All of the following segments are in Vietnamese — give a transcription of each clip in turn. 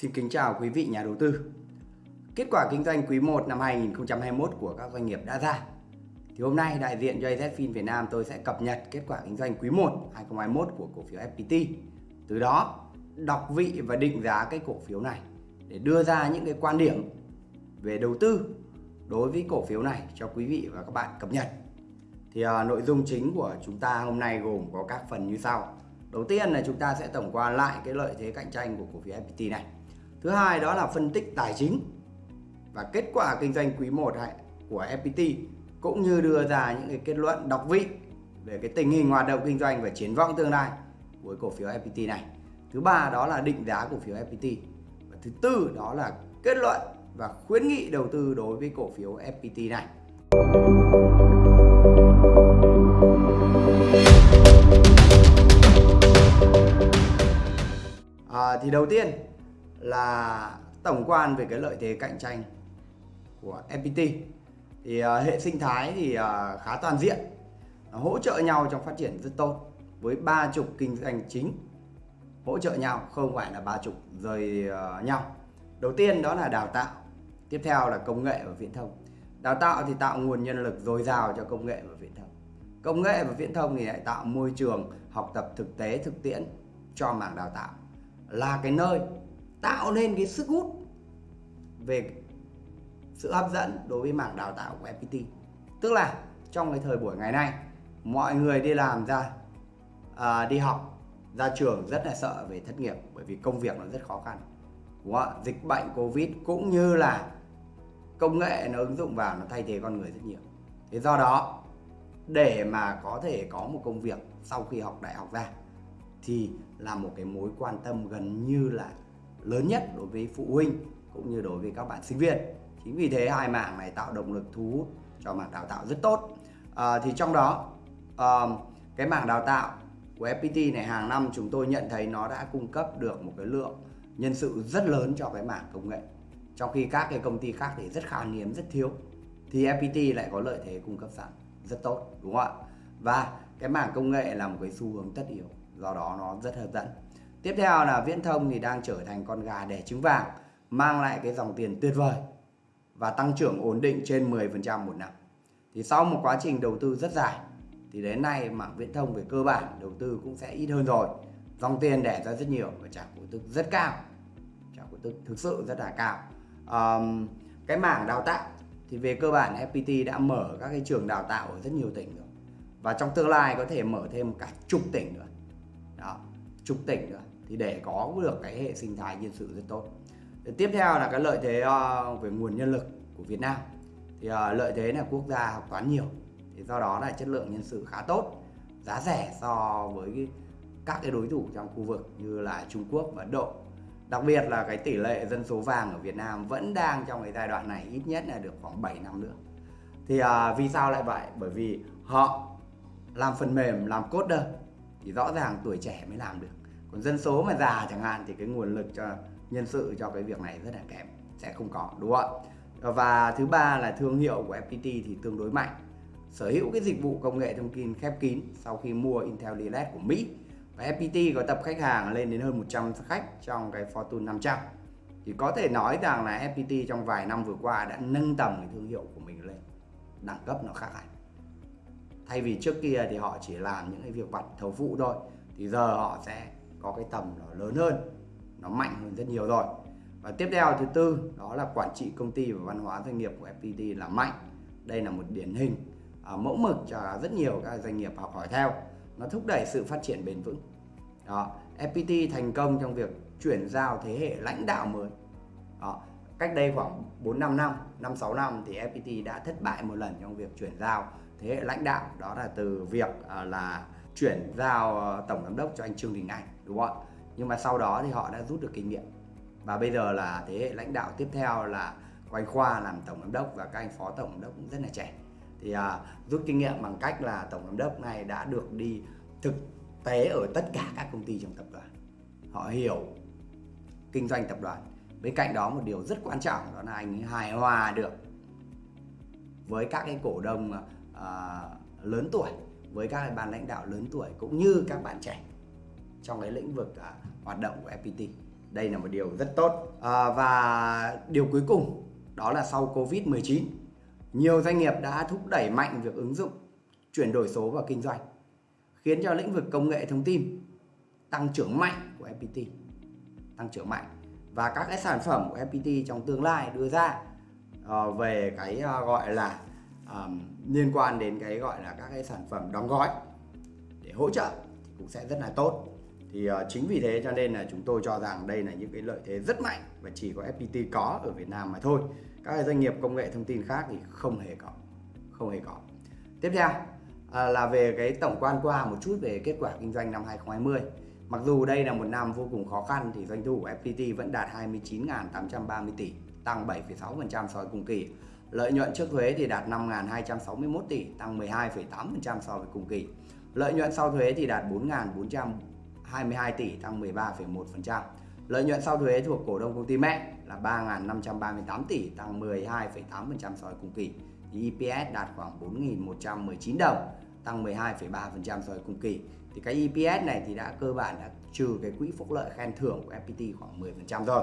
Xin kính chào quý vị nhà đầu tư. Kết quả kinh doanh quý 1 năm 2021 của các doanh nghiệp đã ra. Thì hôm nay đại diện cho AZFIN Việt Nam tôi sẽ cập nhật kết quả kinh doanh quý 1 2021 của cổ phiếu FPT. Từ đó đọc vị và định giá cái cổ phiếu này để đưa ra những cái quan điểm về đầu tư đối với cổ phiếu này cho quý vị và các bạn cập nhật. Thì à, nội dung chính của chúng ta hôm nay gồm có các phần như sau. Đầu tiên là chúng ta sẽ tổng quan lại cái lợi thế cạnh tranh của cổ phiếu FPT này. Thứ hai đó là phân tích tài chính và kết quả kinh doanh quý 1 của FPT cũng như đưa ra những cái kết luận đọc vị về cái tình hình hoạt động kinh doanh và triển vọng tương lai của cổ phiếu FPT này. Thứ ba đó là định giá cổ phiếu FPT. Và thứ tư đó là kết luận và khuyến nghị đầu tư đối với cổ phiếu FPT này. À, thì đầu tiên là tổng quan về cái lợi thế cạnh tranh của FPT thì uh, hệ sinh thái thì uh, khá toàn diện uh, hỗ trợ nhau trong phát triển rất tốt với ba trục kinh doanh chính. Hỗ trợ nhau không phải là ba trục rời uh, nhau. Đầu tiên đó là đào tạo tiếp theo là công nghệ và viễn thông. Đào tạo thì tạo nguồn nhân lực dồi dào cho công nghệ và viễn thông. Công nghệ và viễn thông thì lại tạo môi trường học tập thực tế thực tiễn cho mảng đào tạo. Là cái nơi tạo nên cái sức hút về sự hấp dẫn đối với mảng đào tạo của FPT tức là trong cái thời buổi ngày nay mọi người đi làm ra à, đi học ra trường rất là sợ về thất nghiệp bởi vì công việc nó rất khó khăn. Đúng không? dịch bệnh covid cũng như là công nghệ nó ứng dụng vào nó thay thế con người rất nhiều. Thế do đó để mà có thể có một công việc sau khi học đại học ra thì là một cái mối quan tâm gần như là lớn nhất đối với phụ huynh cũng như đối với các bạn sinh viên. Chính vì thế hai mảng này tạo động lực thu hút cho mảng đào tạo rất tốt. À, thì trong đó à, cái mảng đào tạo của FPT này hàng năm chúng tôi nhận thấy nó đã cung cấp được một cái lượng nhân sự rất lớn cho cái mảng công nghệ. Trong khi các cái công ty khác thì rất khan hiếm rất thiếu. Thì FPT lại có lợi thế cung cấp sẵn rất tốt đúng không ạ? Và cái mảng công nghệ là một cái xu hướng tất yếu do đó nó rất hấp dẫn tiếp theo là viễn thông thì đang trở thành con gà đẻ trứng vàng mang lại cái dòng tiền tuyệt vời và tăng trưởng ổn định trên 10% một năm. Thì sau một quá trình đầu tư rất dài thì đến nay mảng viễn thông về cơ bản đầu tư cũng sẽ ít hơn rồi. Dòng tiền đẻ ra rất nhiều và trả cổ tức rất cao trả cổ tức thực sự rất là cao. Um, cái mảng đào tạo thì về cơ bản FPT đã mở các cái trường đào tạo ở rất nhiều tỉnh rồi. Và trong tương lai có thể mở thêm cả chục tỉnh nữa. Đó chục tỉnh nữa thì để có được cái hệ sinh thái nhân sự rất tốt. Tiếp theo là cái lợi thế ờ, về nguồn nhân lực của Việt Nam. Thì ờ, lợi thế là quốc gia học toán nhiều thì do đó là chất lượng nhân sự khá tốt giá rẻ so với các cái đối thủ trong khu vực như là Trung Quốc và Ấn Độ. Đặc biệt là cái tỷ lệ dân số vàng ở Việt Nam vẫn đang trong cái giai đoạn này ít nhất là được khoảng 7 năm nữa. Thì à, vì sao lại vậy? Bởi vì họ làm phần mềm làm coder thì rõ ràng tuổi trẻ mới làm được còn dân số mà già chẳng hạn thì cái nguồn lực cho nhân sự cho cái việc này rất là kém, sẽ không có, đúng không ạ? Và thứ ba là thương hiệu của FPT thì tương đối mạnh. Sở hữu cái dịch vụ công nghệ thông tin khép kín sau khi mua Intel Direct của Mỹ. Và FPT có tập khách hàng lên đến hơn 100 khách trong cái Fortune 500 thì có thể nói rằng là FPT trong vài năm vừa qua đã nâng tầm cái thương hiệu của mình lên, đẳng cấp nó khác hẳn. Thay vì trước kia thì họ chỉ làm những cái việc vặt thầu phụ thôi, thì giờ họ sẽ có cái tầm nó lớn hơn nó mạnh hơn rất nhiều rồi. Và tiếp theo thứ tư đó là quản trị công ty và văn hóa doanh nghiệp của FPT là mạnh. Đây là một điển hình à, mẫu mực cho rất nhiều các doanh nghiệp học hỏi theo. Nó thúc đẩy sự phát triển bền vững. Đó FPT thành công trong việc chuyển giao thế hệ lãnh đạo mới. Đó. cách đây khoảng 4 5 năm 5 6 năm thì FPT đã thất bại một lần trong việc chuyển giao thế hệ lãnh đạo. Đó là từ việc à, là chuyển giao ờ, tổng giám đốc cho anh Trương Đình Anh đúng không ạ? Nhưng mà sau đó thì họ đã rút được kinh nghiệm. Và bây giờ là thế hệ lãnh đạo tiếp theo là của anh Khoa làm tổng giám đốc và các anh phó tổng giám đốc cũng rất là trẻ. Thì à, rút kinh nghiệm bằng cách là tổng giám đốc này đã được đi thực tế ở tất cả các công ty trong tập đoàn. Họ hiểu kinh doanh tập đoàn. Bên cạnh đó một điều rất quan trọng đó là anh hài hòa được với các cái cổ đông à, lớn tuổi với các cái ban lãnh đạo lớn tuổi cũng như các bạn trẻ trong cái lĩnh vực à, hoạt động của FPT đây là một điều rất tốt. À, và điều cuối cùng đó là sau Covid-19 nhiều doanh nghiệp đã thúc đẩy mạnh việc ứng dụng chuyển đổi số vào kinh doanh khiến cho lĩnh vực công nghệ thông tin tăng trưởng mạnh của FPT tăng trưởng mạnh. Và các cái sản phẩm của FPT trong tương lai đưa ra uh, về cái uh, gọi là um, liên quan đến cái gọi là các cái sản phẩm đóng gói để hỗ trợ thì cũng sẽ rất là tốt thì uh, chính vì thế cho nên là chúng tôi cho rằng đây là những cái lợi thế rất mạnh và chỉ có FPT có ở Việt Nam mà thôi. Các doanh nghiệp công nghệ thông tin khác thì không hề có không hề có. Tiếp theo uh, là về cái tổng quan qua một chút về kết quả kinh doanh năm 2020 mặc dù đây là một năm vô cùng khó khăn thì doanh thu của FPT vẫn đạt 29.830 tỷ tăng 7,6% so với cùng kỳ. Lợi nhuận trước thuế thì đạt 5.261 tỷ tăng 12,8% so với cùng kỳ. Lợi nhuận sau thuế thì đạt 4.422 tỷ tăng 13,1% Lợi nhuận sau thuế thuộc cổ đông công ty mẹ là 3.538 tỷ tăng 12,8% so với cùng kỳ. Thì EPS đạt khoảng 4.119 đồng tăng 12,3% so với cùng kỳ. Thì cái EPS này thì đã cơ bản đã trừ cái quỹ phúc lợi khen thưởng của FPT khoảng 10% rồi.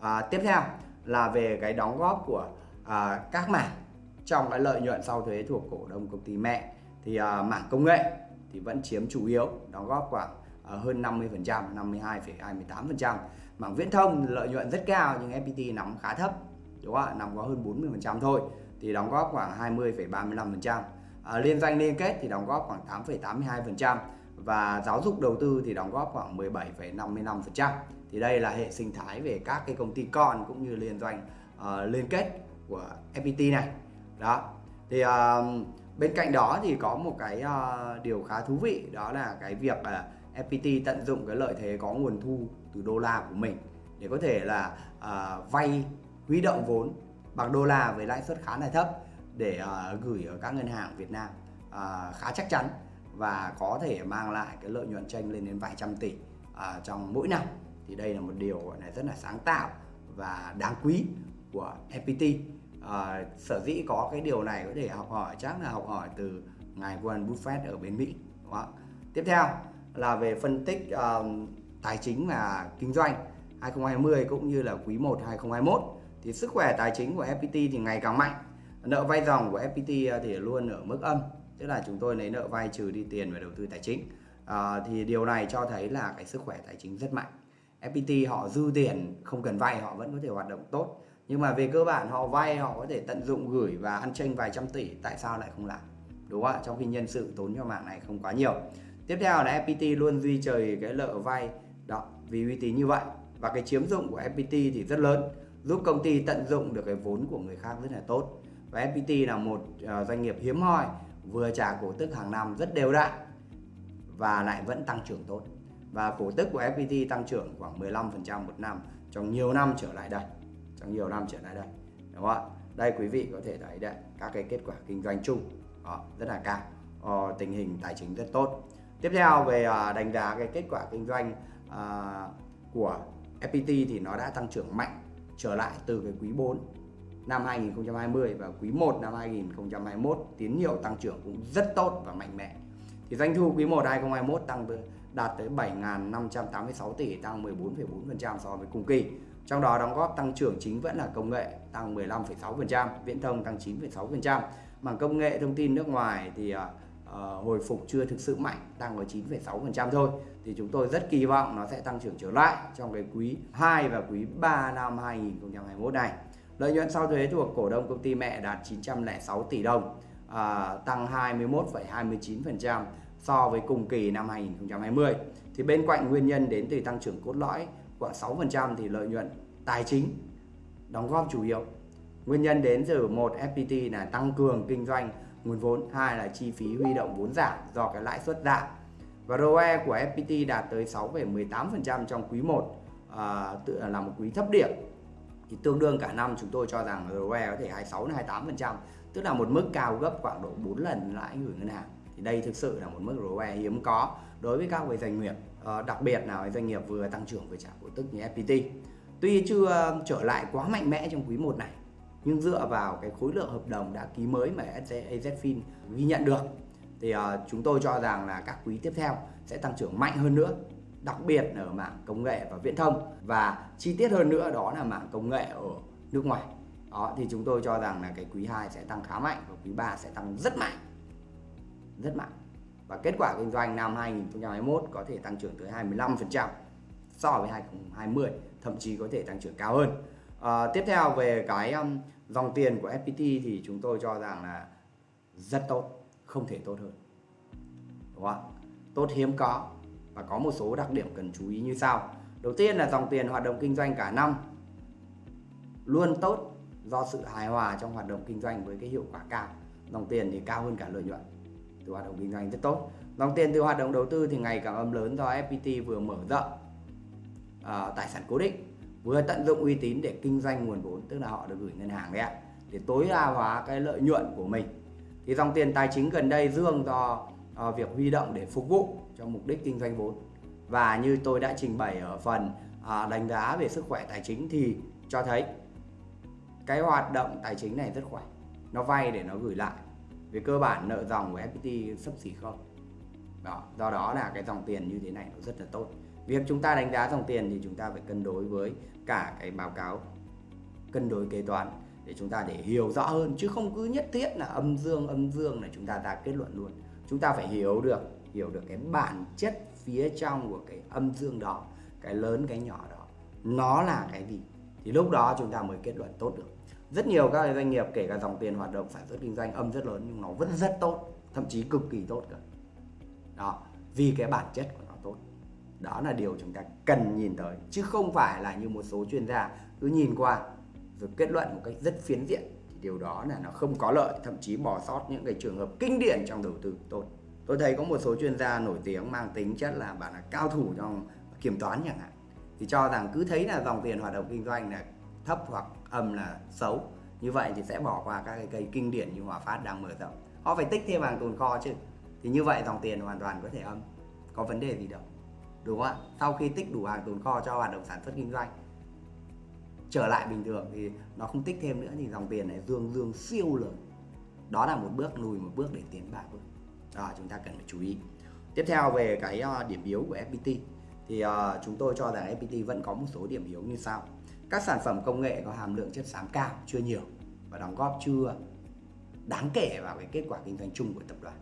À, tiếp theo là về cái đóng góp của à, các mảng trong cái lợi nhuận sau thuế thuộc cổ đông công ty mẹ thì à, mảng công nghệ thì vẫn chiếm chủ yếu đóng góp khoảng À, hơn 50%, 52,28%. Mảng viễn thông lợi nhuận rất cao nhưng FPT nắm khá thấp, đúng không ạ? Nắm có hơn 40% thôi thì đóng góp khoảng 20,35%. À, liên doanh liên kết thì đóng góp khoảng 8,82% và giáo dục đầu tư thì đóng góp khoảng 17,55%. Thì đây là hệ sinh thái về các cái công ty con cũng như liên doanh uh, liên kết của FPT này. Đó. Thì uh, bên cạnh đó thì có một cái uh, điều khá thú vị đó là cái việc uh, FPT tận dụng cái lợi thế có nguồn thu từ đô la của mình để có thể là à, vay huy động vốn bằng đô la với lãi suất khá là thấp để à, gửi ở các ngân hàng Việt Nam à, khá chắc chắn và có thể mang lại cái lợi nhuận tranh lên đến vài trăm tỷ à, trong mỗi năm. Thì đây là một điều gọi là rất là sáng tạo và đáng quý của FPT à, sở dĩ có cái điều này có thể học hỏi chắc là học hỏi từ ngài Warren Buffett ở bên Mỹ đúng không? tiếp theo là về phân tích um, tài chính và kinh doanh 2020 cũng như là quý 1 2021 thì sức khỏe tài chính của FPT thì ngày càng mạnh. Nợ vay dòng của FPT ờ, thì luôn ở mức âm. Tức là chúng tôi lấy nợ vay trừ đi tiền về đầu tư tài chính. À, thì điều này cho thấy là cái sức khỏe tài chính rất mạnh. FPT họ dư tiền không cần vay họ vẫn có thể hoạt động tốt. Nhưng mà về cơ bản họ vay họ có thể tận dụng gửi và ăn tranh vài trăm tỷ tại sao lại không làm? Đúng không ạ? Trong khi nhân sự tốn cho mạng này không quá nhiều tiếp theo là FPT luôn duy trì cái lợi vay đó vì uy tín như vậy. Và cái chiếm dụng của FPT thì rất lớn giúp công ty tận dụng được cái vốn của người khác rất là tốt. Và FPT là một ờ, doanh nghiệp hiếm hoi vừa trả cổ tức hàng năm rất đều đặn và lại vẫn tăng trưởng tốt. Và cổ tức của FPT tăng trưởng khoảng 15% một năm trong nhiều năm trở lại đây trong nhiều năm trở lại đây đúng không ạ? Đây quý vị có thể thấy đấy các cái kết quả kinh doanh chung đó, rất là cao. Ờ, tình hình tài chính rất tốt tiếp theo về à, đánh giá cái kết quả kinh doanh à, của FPT thì nó đã tăng trưởng mạnh trở lại từ cái quý 4 năm 2020 và quý 1 năm 2021 tín hiệu tăng trưởng cũng rất tốt và mạnh mẽ. Thì doanh thu quý 1 2021 tăng đạt tới 7.586 tỷ tăng 14,4% so với cùng kỳ. Trong đó đóng góp tăng trưởng chính vẫn là công nghệ tăng 15,6%, viễn thông tăng 9,6%. Mảng công nghệ thông tin nước ngoài thì à, uh, hồi phục chưa thực sự mạnh tăng ở 9,6% thôi. Thì chúng tôi rất kỳ vọng nó sẽ tăng trưởng trở lại trong cái quý 2 và quý 3 năm 2021 này. Lợi nhuận sau thuế thuộc cổ đông công ty mẹ đạt 906 tỷ đồng à, tăng 21,29% so với cùng kỳ năm 2020 thì bên cạnh nguyên nhân đến từ tăng trưởng cốt lõi khoảng 6% thì lợi nhuận tài chính đóng góp chủ yếu. Nguyên nhân đến từ một FPT là tăng cường kinh doanh nguồn vốn hai là chi phí huy động vốn giảm do cái lãi suất giảm. Và ROE của FPT đạt tới 6,18% trong quý 1 à, tự là một quý thấp điểm. Thì tương đương cả năm chúng tôi cho rằng ROE có thể 26 đến 28% tức là một mức cao gấp khoảng độ 4 lần lãi gửi ngân hàng. Thì đây thực sự là một mức ROE hiếm có đối với các doanh nghiệp à, đặc biệt là doanh nghiệp vừa tăng trưởng vừa trả cổ tức như FPT tuy chưa trở lại quá mạnh mẽ trong quý 1 này nhưng dựa vào cái khối lượng hợp đồng đã ký mới mà AZFIN ghi nhận được thì uh, chúng tôi cho rằng là các quý tiếp theo sẽ tăng trưởng mạnh hơn nữa đặc biệt ở mảng công nghệ và viễn thông. Và chi tiết hơn nữa đó là mảng công nghệ ở nước ngoài. Đó thì chúng tôi cho rằng là cái quý 2 sẽ tăng khá mạnh và quý 3 sẽ tăng rất mạnh. Rất mạnh. Và kết quả kinh doanh năm 2021 có thể tăng trưởng tới 25% so với 2020 thậm chí có thể tăng trưởng cao hơn à, tiếp theo về cái um, dòng tiền của FPT thì chúng tôi cho rằng là rất tốt không thể tốt hơn. Đúng không? tốt hiếm có và có một số đặc điểm cần chú ý như sau. Đầu tiên là dòng tiền hoạt động kinh doanh cả năm luôn tốt do sự hài hòa trong hoạt động kinh doanh với cái hiệu quả cao. Dòng tiền thì cao hơn cả lợi nhuận từ hoạt động kinh doanh rất tốt. Dòng tiền từ hoạt động đầu tư thì ngày càng âm lớn do FPT vừa mở rộng uh, tài sản cố định vừa tận dụng uy tín để kinh doanh nguồn vốn tức là họ được gửi ngân hàng đấy ạ để tối đa hóa cái lợi nhuận của mình. Thì dòng tiền tài chính gần đây dương do uh, việc huy động để phục vụ cho mục đích kinh doanh vốn. Và như tôi đã trình bày ở phần uh, đánh giá về sức khỏe tài chính thì cho thấy cái hoạt động tài chính này rất khỏe. Nó vay để nó gửi lại. Về cơ bản nợ dòng của FPT sấp xỉ không? Đó, do đó là cái dòng tiền như thế này nó rất là tốt. Việc chúng ta đánh giá dòng tiền thì chúng ta phải cân đối với cả cái báo cáo, cân đối kế toán để chúng ta để hiểu rõ hơn, chứ không cứ nhất thiết là âm dương âm dương là chúng ta ra kết luận luôn. Chúng ta phải hiểu được hiểu được cái bản chất phía trong của cái âm dương đó, cái lớn, cái nhỏ đó. Nó là cái gì? Thì lúc đó chúng ta mới kết luận tốt được. Rất nhiều các doanh nghiệp, kể cả dòng tiền hoạt động sản xuất kinh doanh, âm rất lớn nhưng nó vẫn rất tốt, thậm chí cực kỳ tốt cả đó, vì cái bản chất của nó tốt. Đó là điều chúng ta cần nhìn tới, chứ không phải là như một số chuyên gia cứ nhìn qua rồi kết luận một cách rất phiến diện. Thì điều đó là nó không có lợi, thậm chí bỏ sót những cái trường hợp kinh điển trong đầu tư tốt. Tôi thấy có một số chuyên gia nổi tiếng mang tính chất là bạn là cao thủ trong kiểm toán chẳng hạn. Thì cho rằng cứ thấy là dòng tiền hoạt động kinh doanh là thấp hoặc âm là xấu, như vậy thì sẽ bỏ qua các cái cây kinh điển như Hòa Phát đang mở rộng. Họ phải tích thêm hàng tồn kho chứ thì như vậy dòng tiền hoàn toàn có thể âm có vấn đề gì đâu đúng không ạ? Sau khi tích đủ hàng tồn kho cho hoạt động sản xuất kinh doanh trở lại bình thường thì nó không tích thêm nữa thì dòng tiền này dương dương siêu lớn. Đó là một bước lùi một bước để tiến ba bước đó chúng ta cần phải chú ý. Tiếp theo về cái ờ, điểm yếu của FPT thì uh, chúng tôi cho rằng FPT vẫn có một số điểm yếu như sau. Các sản phẩm công nghệ có hàm lượng chất xám cao chưa nhiều và đóng góp chưa đáng kể vào cái kết quả kinh doanh chung của tập đoàn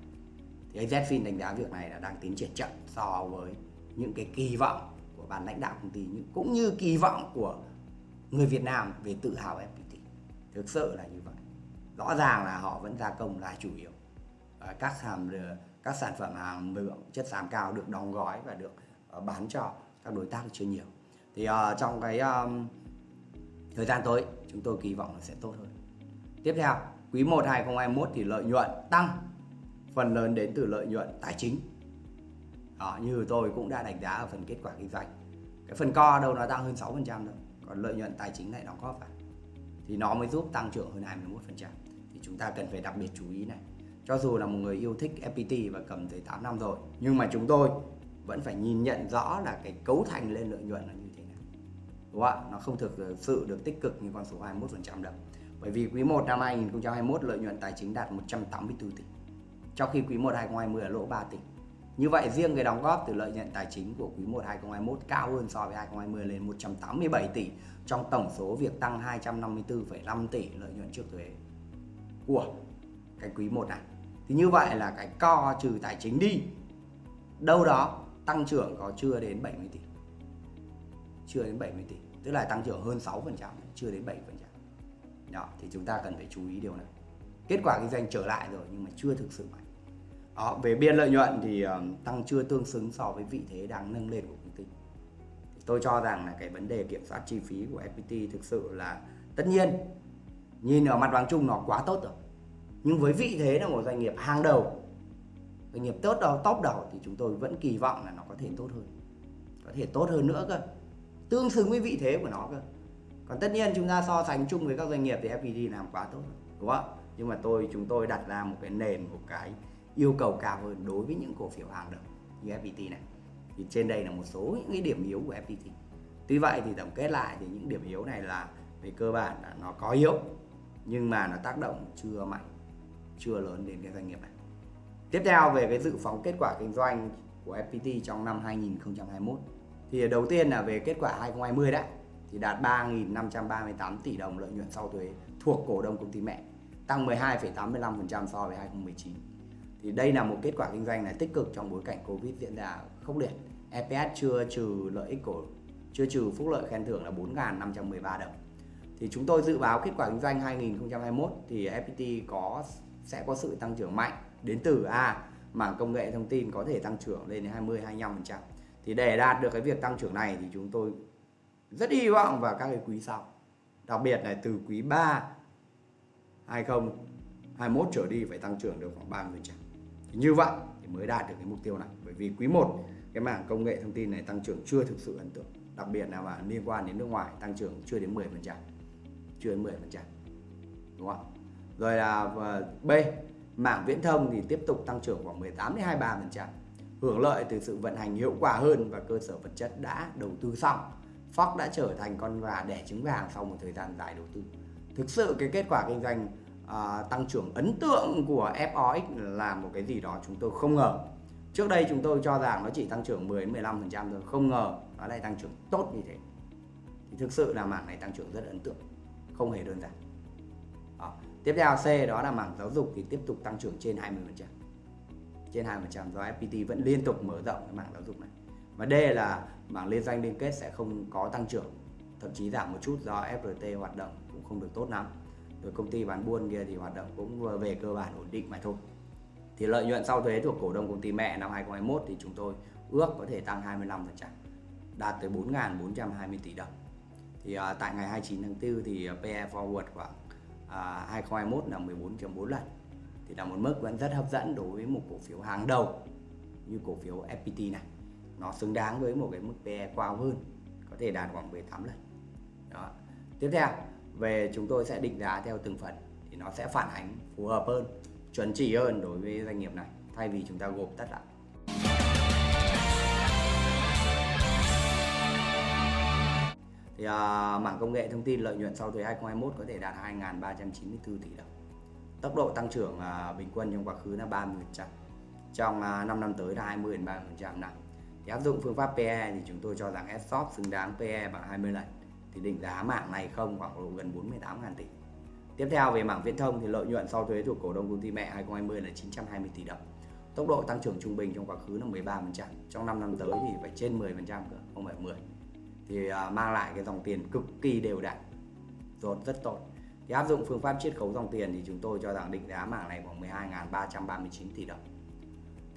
thì Zfin đánh giá việc này là đang tiến triển chậm so với những cái kỳ vọng của ban lãnh đạo công ty cũng như kỳ vọng của người Việt Nam về tự hào FPT thực sự là như vậy. Rõ ràng là họ vẫn gia công là chủ yếu. Các hàm các sản phẩm hàng lượng chất xám cao được đóng gói và được ờ, bán cho các đối tác chưa nhiều. Thì uh, trong cái um, thời gian tới chúng tôi kỳ vọng là sẽ tốt hơn. Tiếp theo quý 1 2021 thì lợi nhuận tăng phần lớn đến từ lợi nhuận tài chính. Đó, như tôi cũng đã đánh giá ở phần kết quả kinh doanh. Cái phần co đâu nó tăng hơn 6% thôi còn lợi nhuận tài chính lại đóng góp vào thì nó mới giúp tăng trưởng hơn 21% thì chúng ta cần phải đặc biệt chú ý này. Cho dù là một người yêu thích FPT và cầm tới 8 năm rồi nhưng mà chúng tôi vẫn phải nhìn nhận rõ là cái cấu thành lên lợi nhuận là như thế nào. Đúng không ạ? Nó không thực sự được tích cực như con số 21% đâu. Bởi vì quý 1 năm 2021 lợi nhuận tài chính đạt 184 tỷ trong khi quý 1 2020 là lỗ 3 tỷ như vậy riêng cái đóng góp từ lợi nhuận tài chính của quý 1 2021 cao hơn so với 2020 lên 187 tỷ trong tổng số việc tăng 254,5 tỷ lợi nhuận trước thuế của cái quý 1 này. Thì như vậy là cái co trừ tài chính đi đâu đó tăng trưởng có chưa đến 70 tỷ. Chưa đến 70 tỷ, tức là tăng trưởng hơn 6%, chưa đến 7%. Đó, thì chúng ta cần phải chú ý điều này. Kết quả kinh doanh trở lại rồi nhưng mà chưa thực sự mạnh. Đó, về biên lợi nhuận thì uh, tăng chưa tương xứng so với vị thế đang nâng lên của công ty. Tôi cho rằng là cái vấn đề kiểm soát chi phí của FPT thực sự là tất nhiên nhìn ở mặt bằng chung nó quá tốt rồi. Nhưng với vị thế là một doanh nghiệp hàng đầu, doanh nghiệp tốt đầu, top đầu thì chúng tôi vẫn kỳ vọng là nó có thể tốt hơn. Có thể tốt hơn nữa cơ. Tương xứng với vị thế của nó cơ. Còn tất nhiên chúng ta so sánh chung với các doanh nghiệp thì FPT làm quá tốt rồi, đúng không? Nhưng mà tôi chúng tôi đặt ra một cái nền một cái yêu cầu cao hơn đối với những cổ phiếu hàng đầu như FPT này thì trên đây là một số những cái điểm yếu của FPT tuy vậy thì tổng kết lại thì những điểm yếu này là về cơ bản là nó có yếu nhưng mà nó tác động chưa mạnh chưa lớn đến cái doanh nghiệp này tiếp theo về cái dự phóng kết quả kinh doanh của FPT trong năm 2021. Thì đầu tiên là về kết quả 2020 đã thì đạt 3.538 tỷ đồng lợi nhuận sau thuế thuộc cổ đông công ty mẹ, tăng 12,85% so với 2019. Thì đây là một kết quả kinh doanh là tích cực trong bối cảnh Covid diễn ra khốc liệt. EPS chưa trừ lợi ích của, chưa trừ phúc lợi khen thưởng là 4.513 đồng. Thì chúng tôi dự báo kết quả kinh doanh 2021 thì FPT có, sẽ có sự tăng trưởng mạnh đến từ A, mảng công nghệ thông tin có thể tăng trưởng lên đến 20 25%. Thì để đạt được cái việc tăng trưởng này thì chúng tôi rất hy vọng vào các cái quý sau. Đặc biệt là từ quý 3 2021 trở đi phải tăng trưởng được khoảng 30%. Thì như vậy thì mới đạt được cái mục tiêu này. Bởi vì quý 1 cái mảng công nghệ thông tin này tăng trưởng chưa thực sự ấn tượng. Đặc biệt là mà liên quan đến nước ngoài, tăng trưởng chưa đến 10%. Chưa đến 10%. Đúng không? Rồi là ờ, B, mảng viễn thông thì tiếp tục tăng trưởng khoảng 18 đến 23%. Hưởng lợi từ sự vận hành hiệu quả hơn và cơ sở vật chất đã đầu tư xong. Fox đã trở thành con gà đẻ trứng vàng sau một thời gian dài đầu tư. Thực sự cái kết quả kinh doanh À, tăng trưởng ấn tượng của FOX là một cái gì đó chúng tôi không ngờ. Trước đây chúng tôi cho rằng nó chỉ tăng trưởng 10 15% thôi, không ngờ nó lại tăng trưởng tốt như thế. Thì thực sự là mảng này tăng trưởng rất ấn tượng, không hề đơn giản. Đó. Tiếp theo C đó là mảng giáo dục thì tiếp tục tăng trưởng trên 20%. Trên 20% do FPT vẫn liên tục mở rộng cái mảng giáo dục này. Và D là mảng liên doanh liên kết sẽ không có tăng trưởng, thậm chí giảm một chút do FRT hoạt động cũng không được tốt lắm. Rồi công ty bán buôn kia thì hoạt động cũng về cơ bản ổn định mà thôi. Thì lợi nhuận sau thuế thuộc cổ đông công ty mẹ năm 2021 thì chúng tôi ước có thể tăng 25%, đạt tới 4.420 tỷ đồng. Thì à, tại ngày 29 tháng 4 thì à, PE forward khoảng à, 2021 là 14.4 lần thì là một mức vẫn rất hấp dẫn đối với một cổ phiếu hàng đầu như cổ phiếu FPT này nó xứng đáng với một cái mức PE cao hơn có thể đạt khoảng 18 lần đó. tiếp theo về chúng tôi sẽ định giá theo từng phần thì nó sẽ phản ánh phù hợp hơn chuẩn chỉ hơn đối với doanh nghiệp này thay vì chúng ta gộp tất lại thì à, mảng công nghệ thông tin lợi nhuận sau thuế 2021 có thể đạt 2.394 tỷ đồng. Tốc độ tăng trưởng à, bình quân trong quá khứ là 30% trong à, 5 năm tới là 20 đến 30% này thì áp dụng phương pháp PE thì chúng tôi cho rằng S-Shop xứng đáng PE bằng 20 lần thì định giá mạng này không khoảng độ gần 48 ngàn tỷ. Tiếp theo về mảng viễn thông thì lợi nhuận sau thuế thuộc cổ đông công ty mẹ 2020 là 920 tỷ đồng. Tốc độ tăng trưởng trung bình trong quá khứ là 13% trong 5 năm tới thì phải trên 10% cơ không phải 10 thì à, mang lại cái dòng tiền cực kỳ đều đặn rốt rất tốt. Thì áp dụng phương pháp chiết khấu dòng tiền thì chúng tôi cho rằng định giá mảng này khoảng 12.339 tỷ đồng.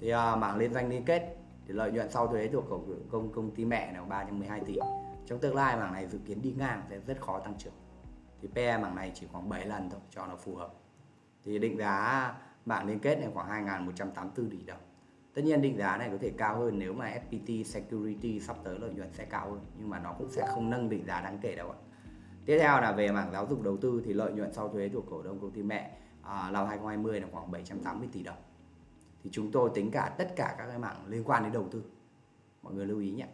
Thì à, mảng liên danh liên kết thì lợi nhuận sau thuế thuộc cổ công công ty mẹ là 312 tỷ trong tương lai mảng này dự kiến đi ngang sẽ rất khó tăng trưởng thì PE mảng này chỉ khoảng 7 lần thôi cho nó phù hợp thì định giá mảng liên kết này khoảng 2.184 tỷ đồng Tất nhiên định giá này có thể cao hơn nếu mà FPT Security sắp tới lợi nhuận sẽ cao hơn nhưng mà nó cũng sẽ không nâng định giá đáng kể đâu ạ. Tiếp theo là về mảng giáo dục đầu tư thì lợi nhuận sau thuế thuộc cổ đông công ty mẹ à, năm 2020 là khoảng 780 tỷ đồng. Thì chúng tôi tính cả tất cả các cái mảng liên quan đến đầu tư. Mọi người lưu ý nhé.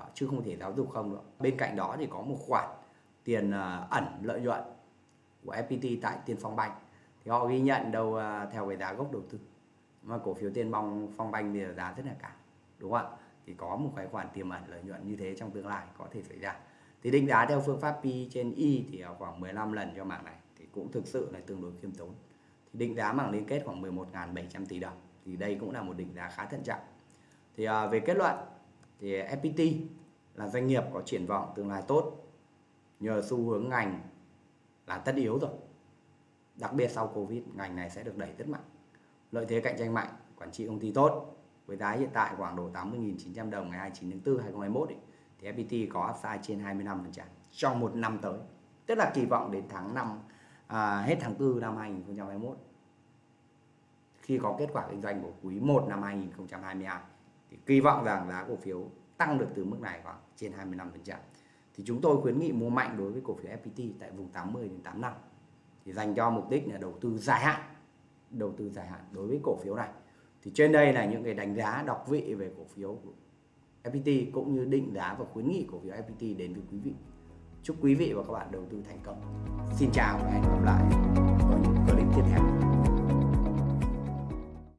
Đó, chứ không thể giáo dục không được. Bên cạnh đó thì có một khoản tiền à, ẩn lợi nhuận của FPT tại Tiên Phong Banh. Thì họ ghi nhận đâu à, theo cái giá gốc đầu tư. Mà cổ phiếu Tiên bong phong banh thì giá rất là cao đúng không ạ? Thì có một cái khoản tiềm ẩn lợi nhuận như thế trong tương lai có thể xảy ra. Thì định giá theo phương pháp P trên Y thì khoảng 15 lần cho mảng này thì cũng thực sự là tương đối khiêm tốn. Thì định giá mạng liên kết khoảng 11.700 tỷ đồng thì đây cũng là một định giá khá thận trọng. Thì à, về kết luận thì FPT là doanh nghiệp có triển vọng tương lai tốt nhờ xu hướng ngành là tất yếu rồi. Đặc biệt sau Covid ngành này sẽ được đẩy rất mạnh. Lợi thế cạnh tranh mạnh quản trị công ty tốt. Với giá hiện tại khoảng độ 80.900 đồng ngày 29 tháng 4 2021 ấy, thì FPT có upside trên 25% trong một năm tới. Tức là kỳ vọng đến tháng 5 à, hết tháng 4 năm 2021 khi có kết quả kinh doanh của quý 1 năm 2022 thì kỳ vọng rằng giá cổ phiếu tăng được từ mức này khoảng trên 25% thì chúng tôi khuyến nghị mua mạnh đối với cổ phiếu FPT tại vùng 80 đến 85 thì dành cho mục đích là đầu tư dài hạn, đầu tư dài hạn đối với cổ phiếu này. Thì trên đây là những cái đánh giá đọc vị về cổ phiếu của FPT cũng như định giá và khuyến nghị cổ phiếu FPT đến với quý vị. Chúc quý vị và các bạn đầu tư thành công. Xin chào và hẹn gặp lại ở những clip tiếp theo.